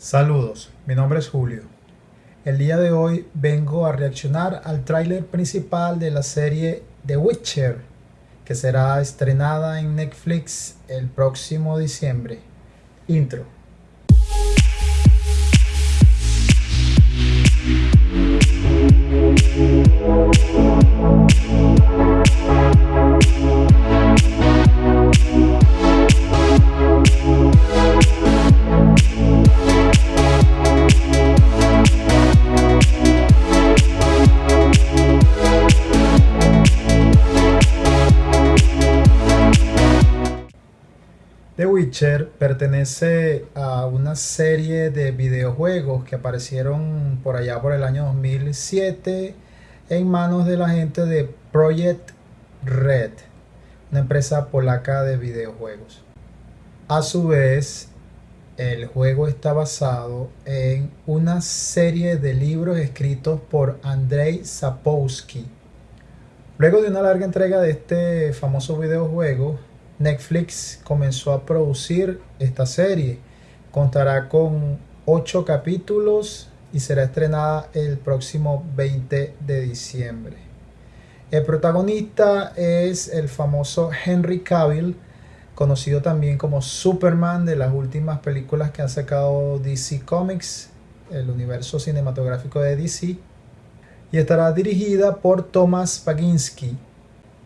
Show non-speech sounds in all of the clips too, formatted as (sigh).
Saludos, mi nombre es Julio. El día de hoy vengo a reaccionar al tráiler principal de la serie The Witcher, que será estrenada en Netflix el próximo diciembre. Intro. Witcher pertenece a una serie de videojuegos que aparecieron por allá por el año 2007 en manos de la gente de Project Red, una empresa polaca de videojuegos. A su vez, el juego está basado en una serie de libros escritos por Andrei Sapkowski. Luego de una larga entrega de este famoso videojuego, Netflix comenzó a producir esta serie. Contará con 8 capítulos y será estrenada el próximo 20 de diciembre. El protagonista es el famoso Henry Cavill, conocido también como Superman de las últimas películas que han sacado DC Comics, el universo cinematográfico de DC, y estará dirigida por Tomasz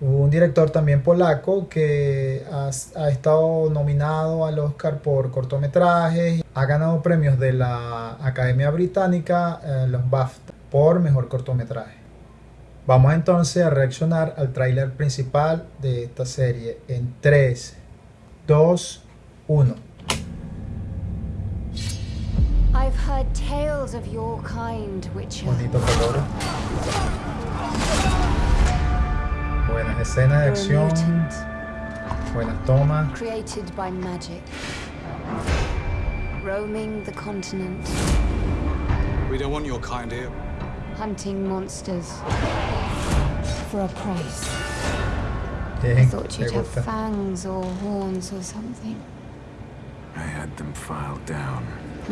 Un director también polaco que ha, ha, estado nominado al Oscar por cortometrajes, ha ganado premios de la Academia Británica, eh, los BAFTA, por mejor cortometraje. Vamos entonces a reaccionar al tráiler principal de esta serie en 3, 2, 1. I've heard tales of your kind, Witcher. Bonito color. Buenas escenas de acción. Buenas tomas. Created by magic. Roaming the continent. We don't want your kind here. Hunting monsters. For a price. Bien, I thought you'd have gusta. fangs or horns or something. I had them filed down. (laughs)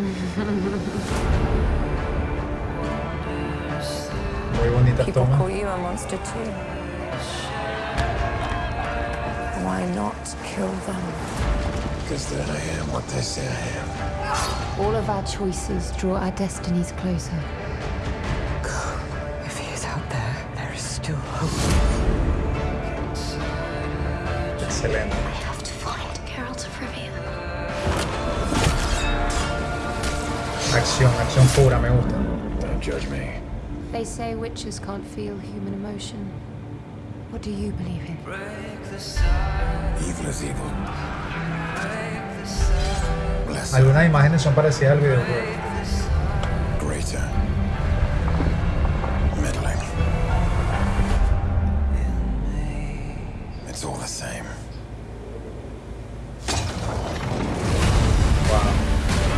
Muy bonitas People tomas. call you a monster too. Why not kill them? Because then I am what they say I am. All of our choices draw our destinies closer. If he is out there, there is still hope. Excelente. I have to find Geralt of Rivia. Acción, acción pura, me gusta. Don't judge me. They say witches can't feel human emotion. What do you believe in? Evil is evil. Blessed, Algunas imágenes son parecidas al videojuego. greater. Middling. It's all the same. Wow.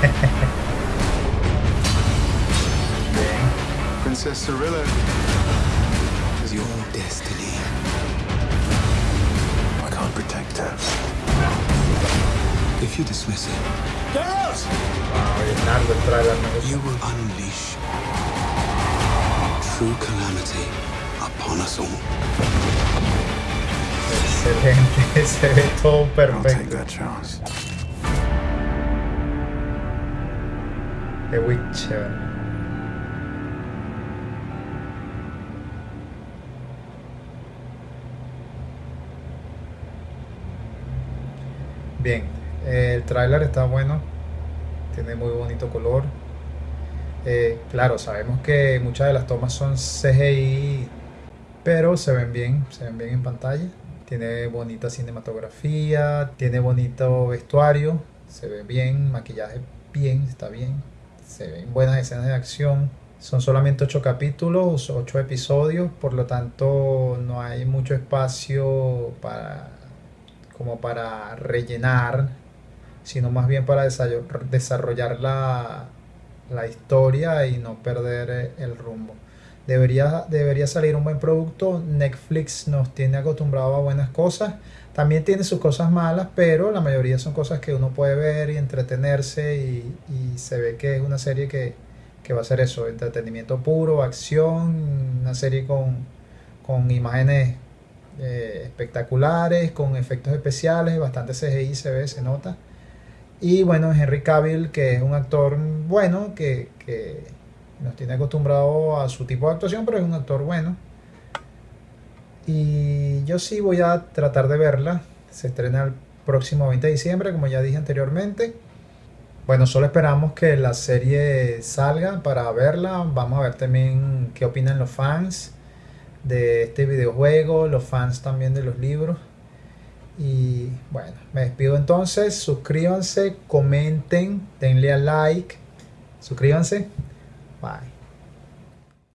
(laughs) Princess Cirilla is your destiny. If you dismiss it, Geralt! Wow, bien largo el trailer, me gusta. You will unleash true calamity upon us all. Excelente, se ve todo I'll take that chance. The Witcher. Bien, el tráiler está bueno, tiene muy bonito color. Eh, claro, sabemos que muchas de las tomas son CGI, pero se ven bien, se ven bien en pantalla. Tiene bonita cinematografía, tiene bonito vestuario, se ve bien, maquillaje bien, está bien, se ven buenas escenas de acción. Son solamente 8 capítulos, 8 episodios, por lo tanto no hay mucho espacio para como para rellenar, sino más bien para desa- desarrollar la, la historia y no perder eh, el rumbo. Debería, debería salir un buen producto. Netflix nos tiene acostumbrado a buenas cosas, También tiene sus cosas malas, pero la mayoría son cosas que uno puede ver y entretenerse y, y se ve que es una serie que, que va a ser eso, entretenimiento puro, acción, una serie con, con imágenes eh, espectaculares, con efectos especiales, bastante CGI se ve, se nota. Y bueno, Henry Cavill, que es un actor bueno, que, que nos tiene acostumbrado a su tipo de actuación, pero es un actor bueno. Y yo sí voy a tratar de verla. Se estrena el próximo 20 de diciembre, como ya dije anteriormente. Bueno, solo esperamos que la serie salga para verla. Vamos a ver también qué opinan los fans de este videojuego, los fans también de los libros. Y bueno, me despido entonces. Suscríbanse, comenten, denle a like. Suscríbanse. Bye.